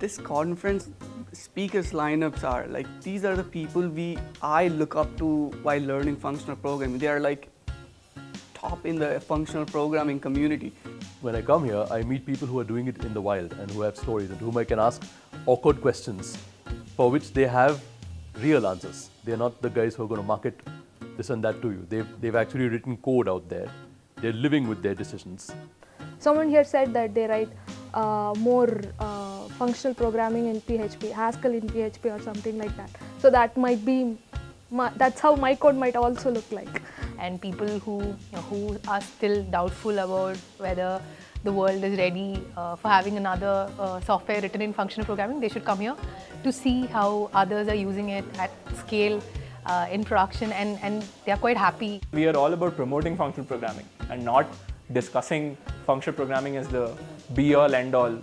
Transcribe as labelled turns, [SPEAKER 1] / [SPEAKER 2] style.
[SPEAKER 1] this conference speakers lineups are like these are the people we I look up to while learning functional programming. They are like top in the functional programming community.
[SPEAKER 2] When I come here, I meet people who are doing it in the wild and who have stories and whom I can ask awkward questions for which they have real answers. They're not the guys who are going to market this and that to you. They've, they've actually written code out there. They're living with their decisions.
[SPEAKER 3] Someone here said that they write uh, more uh, functional programming in PHP, Haskell in PHP or something like that. So that might be, my, that's how my code might also look like.
[SPEAKER 4] And people who, you know, who are still doubtful about whether the world is ready uh, for having another uh, software written in functional programming, they should come here to see how others are using it at scale uh, in production and, and they are quite happy.
[SPEAKER 5] We are all about promoting functional programming and not discussing functional programming as the be all end all